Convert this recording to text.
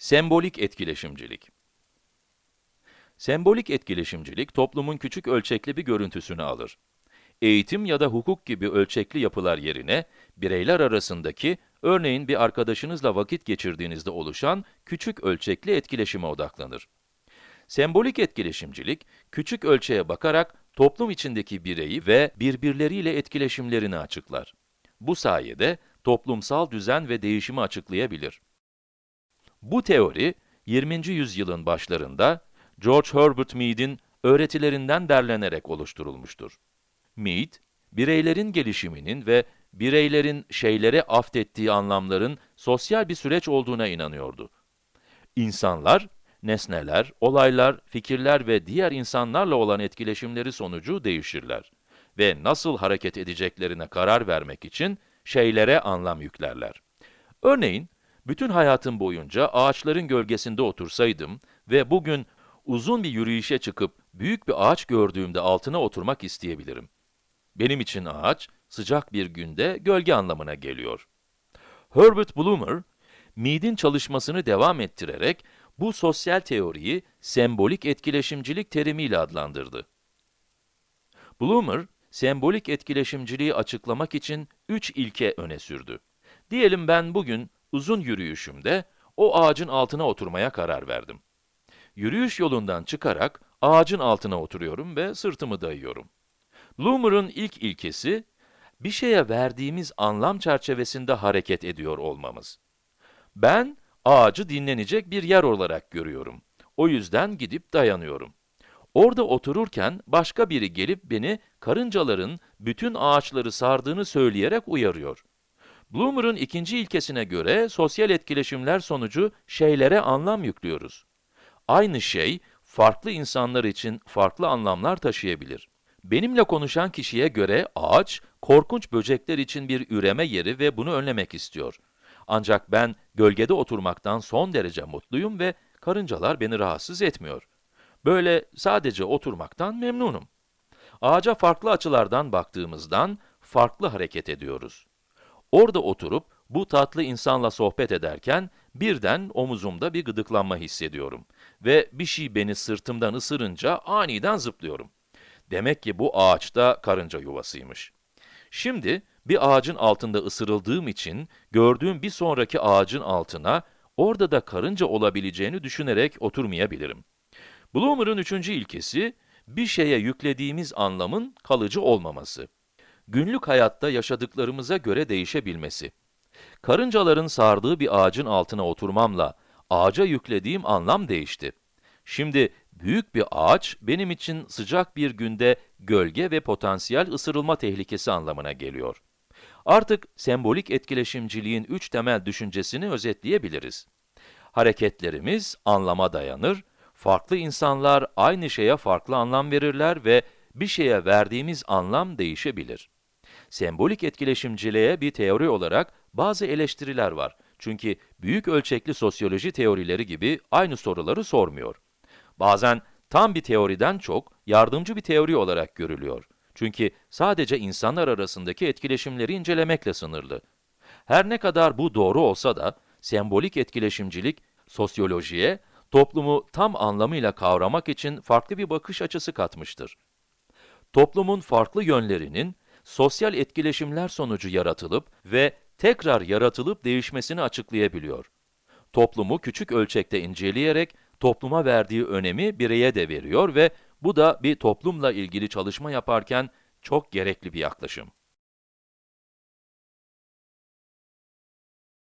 Sembolik etkileşimcilik Sembolik etkileşimcilik, toplumun küçük ölçekli bir görüntüsünü alır. Eğitim ya da hukuk gibi ölçekli yapılar yerine, bireyler arasındaki, örneğin bir arkadaşınızla vakit geçirdiğinizde oluşan küçük ölçekli etkileşime odaklanır. Sembolik etkileşimcilik, küçük ölçeğe bakarak toplum içindeki bireyi ve birbirleriyle etkileşimlerini açıklar. Bu sayede toplumsal düzen ve değişimi açıklayabilir. Bu teori, 20. yüzyılın başlarında George Herbert Mead'in öğretilerinden derlenerek oluşturulmuştur. Mead, bireylerin gelişiminin ve bireylerin şeylere aftettiği anlamların sosyal bir süreç olduğuna inanıyordu. İnsanlar, nesneler, olaylar, fikirler ve diğer insanlarla olan etkileşimleri sonucu değişirler ve nasıl hareket edeceklerine karar vermek için şeylere anlam yüklerler. Örneğin, bütün hayatım boyunca ağaçların gölgesinde otursaydım ve bugün uzun bir yürüyüşe çıkıp büyük bir ağaç gördüğümde altına oturmak isteyebilirim. Benim için ağaç, sıcak bir günde gölge anlamına geliyor. Herbert Bloomer, Mead'in çalışmasını devam ettirerek bu sosyal teoriyi sembolik etkileşimcilik terimiyle adlandırdı. Bloomer, sembolik etkileşimciliği açıklamak için üç ilke öne sürdü. Diyelim ben bugün uzun yürüyüşümde o ağacın altına oturmaya karar verdim. Yürüyüş yolundan çıkarak ağacın altına oturuyorum ve sırtımı dayıyorum. Bloomer'ın ilk ilkesi, bir şeye verdiğimiz anlam çerçevesinde hareket ediyor olmamız. Ben, ağacı dinlenecek bir yer olarak görüyorum. O yüzden gidip dayanıyorum. Orada otururken başka biri gelip beni karıncaların bütün ağaçları sardığını söyleyerek uyarıyor. Bloomer'ın ikinci ilkesine göre sosyal etkileşimler sonucu şeylere anlam yüklüyoruz. Aynı şey, farklı insanlar için farklı anlamlar taşıyabilir. Benimle konuşan kişiye göre ağaç, korkunç böcekler için bir üreme yeri ve bunu önlemek istiyor. Ancak ben gölgede oturmaktan son derece mutluyum ve karıncalar beni rahatsız etmiyor. Böyle sadece oturmaktan memnunum. Ağaca farklı açılardan baktığımızdan farklı hareket ediyoruz. Orada oturup bu tatlı insanla sohbet ederken birden omuzumda bir gıdıklanma hissediyorum ve bir şey beni sırtımdan ısırınca aniden zıplıyorum. Demek ki bu ağaçta karınca yuvasıymış. Şimdi bir ağacın altında ısırıldığım için gördüğüm bir sonraki ağacın altına orada da karınca olabileceğini düşünerek oturmayabilirim. Bloomer'ın üçüncü ilkesi, bir şeye yüklediğimiz anlamın kalıcı olmaması. Günlük hayatta yaşadıklarımıza göre değişebilmesi. Karıncaların sardığı bir ağacın altına oturmamla ağaca yüklediğim anlam değişti. Şimdi büyük bir ağaç benim için sıcak bir günde gölge ve potansiyel ısırılma tehlikesi anlamına geliyor. Artık sembolik etkileşimciliğin üç temel düşüncesini özetleyebiliriz. Hareketlerimiz anlama dayanır, farklı insanlar aynı şeye farklı anlam verirler ve bir şeye verdiğimiz anlam değişebilir. Sembolik etkileşimciliğe bir teori olarak bazı eleştiriler var. Çünkü büyük ölçekli sosyoloji teorileri gibi aynı soruları sormuyor. Bazen tam bir teoriden çok yardımcı bir teori olarak görülüyor. Çünkü sadece insanlar arasındaki etkileşimleri incelemekle sınırlı. Her ne kadar bu doğru olsa da, sembolik etkileşimcilik, sosyolojiye, toplumu tam anlamıyla kavramak için farklı bir bakış açısı katmıştır. Toplumun farklı yönlerinin, sosyal etkileşimler sonucu yaratılıp ve tekrar yaratılıp değişmesini açıklayabiliyor. Toplumu küçük ölçekte inceleyerek, topluma verdiği önemi bireye de veriyor ve bu da bir toplumla ilgili çalışma yaparken çok gerekli bir yaklaşım.